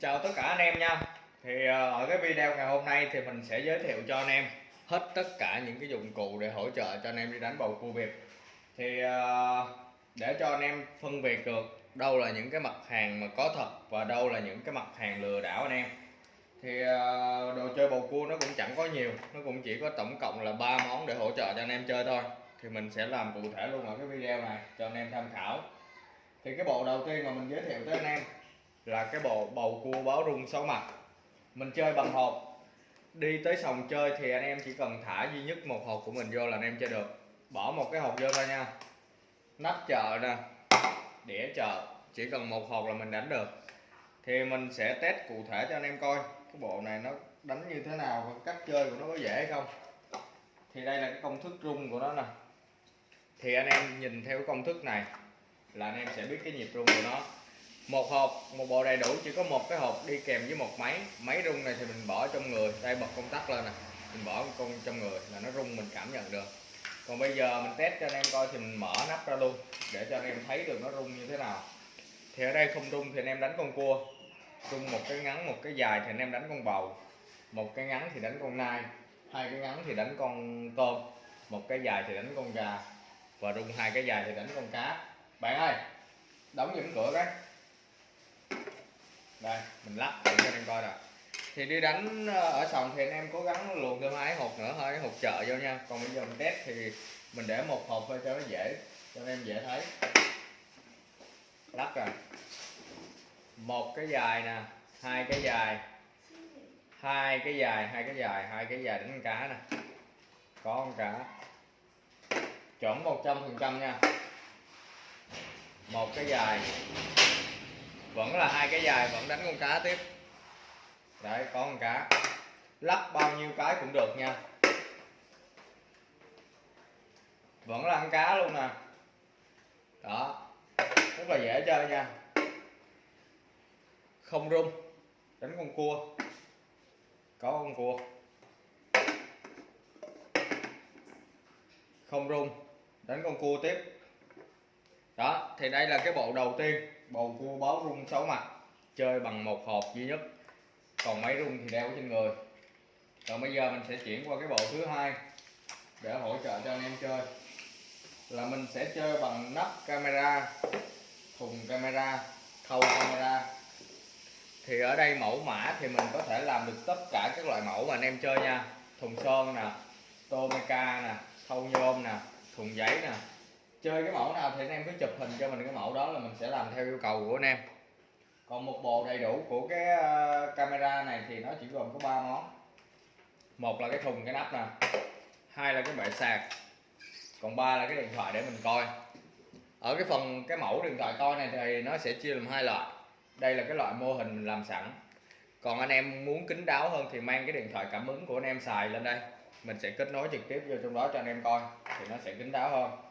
chào tất cả anh em nha. Thì ờ, ở cái video ngày hôm nay thì mình sẽ giới thiệu cho anh em hết tất cả những cái dụng cụ để hỗ trợ cho anh em đi đánh bầu cua Việt thì ờ, để cho anh em phân biệt được đâu là những cái mặt hàng mà có thật và đâu là những cái mặt hàng lừa đảo anh em. Thì ờ, đồ chơi bầu cua nó cũng chẳng có nhiều, nó cũng chỉ có tổng cộng là ba món để hỗ trợ cho anh em chơi thôi. Thì mình sẽ làm cụ thể luôn ở cái video này cho anh em tham khảo. Thì cái bộ đầu tiên mà mình giới thiệu tới anh em là cái bộ bầu cua báo rung sáu mặt. Mình chơi bằng hộp. Đi tới sòng chơi thì anh em chỉ cần thả duy nhất một hộp của mình vô là anh em chơi được. Bỏ một cái hộp vô thôi nha. Nắp chợ nè. Đĩa chợ. Chỉ cần một hộp là mình đánh được. Thì mình sẽ test cụ thể cho anh em coi. Cái bộ này nó đánh như thế nào và cách chơi của nó có dễ hay không. Thì đây là cái công thức rung của nó nè. Thì anh em nhìn theo cái công thức này là anh em sẽ biết cái nhịp rung của nó một hộp, một bộ đầy đủ, chỉ có một cái hộp đi kèm với một máy. Máy rung này thì mình bỏ trong người đây bật công tắc lên nè. Mình bỏ con trong người là nó rung, mình cảm nhận được. Còn bây giờ mình test cho anh em coi thì mình mở nắp ra luôn, để cho anh em thấy được nó rung như thế nào. Thì ở đây không rung thì anh em đánh con cua. Rung một cái ngắn, một cái dài thì anh em đánh con bầu. Một cái ngắn thì đánh con nai. Hai cái ngắn thì đánh con tôm. Một cái dài thì đánh con gà. Và rung hai cái dài thì đánh con cá. Bạn ơi, đóng những cửa cái đây, mình lắp để cho anh em coi nè thì đi đánh ờ, ở sòng thì anh em cố gắng luồn thêm hai hộp nữa thôi hộp chợ vô nha. Còn bây giờ mình test thì mình để một hộp thôi cho nó dễ, cho anh em dễ thấy. Lắp rồi. Một cái dài nè, hai cái dài. Hai cái dài, hai cái dài, hai cái dài đánh con cá nè. Có con cá. Chuẩn một trăm phần trăm nha. Một cái dài vẫn là hai cái dài, vẫn đánh con cá tiếp. Đấy, có con cá. Lắp bao nhiêu cái cũng được nha. Vẫn là con cá luôn nè. Đó, rất là dễ chơi nha. Không rung, đánh con cua. Có con cua. Không rung, đánh con cua tiếp. Đó, thì đây là cái bộ đầu tiên bầu cua báo rung 6 mặt. Chơi bằng một hộp duy nhất. Còn máy rung thì đeo trên người. Còn bây giờ mình sẽ chuyển qua cái bộ thứ hai để hỗ trợ cho anh em chơi. Là mình sẽ chơi bằng nắp camera, thùng camera thâu camera. Thì ở đây mẫu mã thì mình có thể làm được tất cả các loại mẫu mà anh em chơi nha. Thùng sơn nè tomica nè thâu nhôm nè, thùng giấy nè chơi cái mẫu nào thì anh em cứ chụp hình cho mình cái mẫu đó là mình sẽ làm theo yêu cầu của anh em. Còn một bộ đầy đủ của cái ờ, camera này thì nó chỉ gồm có ba món. Một là cái thùng, cái nắp nè. Hai là cái bệ sạc. Còn ba là cái điện thoại để mình coi. Ở cái phần cái mẫu điện thoại coi này thì nó sẽ chia làm hai loại. Đây là cái loại mô hình mình làm sẵn. Còn anh em muốn kín đáo hơn thì mang cái điện thoại cảm ứng của anh em xài lên đây. Mình sẽ kết nối trực tiếp vô trong đó cho anh em coi thì nó sẽ kín đáo hơn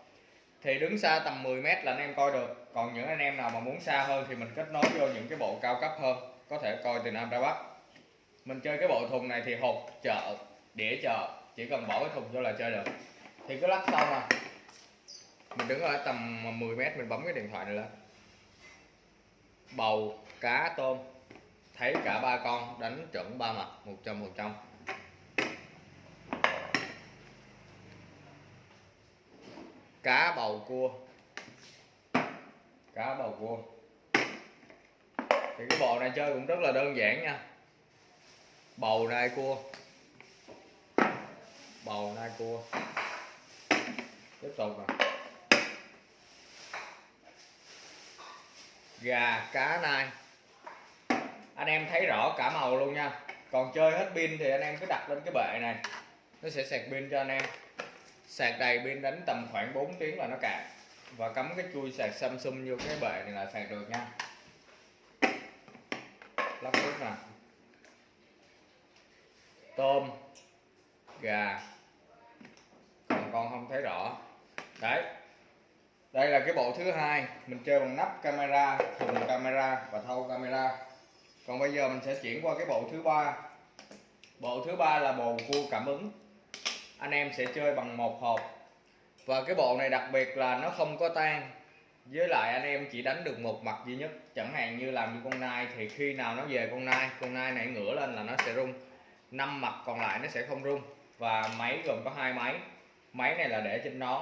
thì đứng xa tầm 10 mét là anh em coi được. Còn những anh em nào mà muốn xa hơn thì mình kết nối vô những cái bộ cao cấp hơn, có thể coi từ Nam ra Bắc. Mình chơi cái bộ thùng này thì hộp, chợ, đĩa chợ, chỉ cần bỏ cái thùng vô là chơi được. Thì cứ lắc xong à. Mình đứng ở tầm 10 mét, mình bấm cái điện thoại này lên. Bầu, cá, tôm, thấy cả ba con đánh chuẩn ba mặt 100 100 cá bầu cua. Cá bầu cua. Thì cái bộ này chơi cũng rất là đơn giản nha. Bầu nai cua. Bầu nai cua. Tiếp tục nè. Gà, cá nai. Anh em thấy rõ cả màu luôn nha. Còn chơi hết pin thì anh em cứ đặt lên cái bệ này. Nó sẽ sạc pin cho anh em sạc đầy pin đánh tầm khoảng 4 tiếng là nó cạn. Và cắm cái chui sạc Samsung vô cái bệ này là sạc được nha. Lắp nước nè. Tôm, gà. Còn con không thấy rõ. Đấy. Đây là cái bộ thứ hai. Mình chơi bằng nắp camera, thùng camera và thâu camera. Còn bây giờ mình sẽ chuyển qua cái bộ thứ ba. Bộ thứ ba là bồ cua cảm ứng anh em sẽ chơi bằng một hộp. Và cái bộ này đặc biệt là nó không có tan. Với lại anh em chỉ đánh được một mặt duy nhất. Chẳng hạn như làm như con nai thì khi nào nó về con nai con nai này ngửa lên là nó sẽ rung. Năm mặt còn lại nó sẽ không rung. Và máy gồm có hai máy. Máy này là để trên nón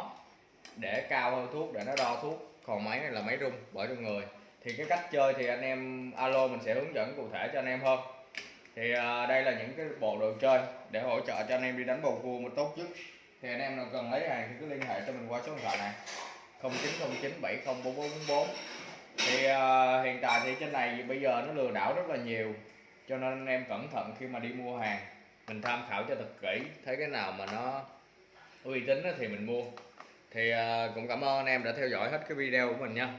để cao hơn thuốc, để nó đo thuốc. Còn máy này là máy rung, bởi trong người. Thì cái cách chơi thì anh em, alo mình sẽ hướng dẫn cụ thể cho anh em hơn thì uh, đây là những cái bộ đồ chơi để hỗ trợ cho anh em đi đánh bầu cua một tốt nhất. Thì anh em nào cần lấy hàng thì cứ liên hệ cho mình qua số điện thoại này. 0909 704444 thì uh, hiện tại thì trên này bây giờ nó lừa đảo rất là nhiều cho nên anh em cẩn thận khi mà đi mua hàng. Mình tham khảo cho thật kỹ thấy cái nào mà nó uy tín thì mình mua. Thì uh, cũng cảm ơn anh em đã theo dõi hết cái video của mình nha.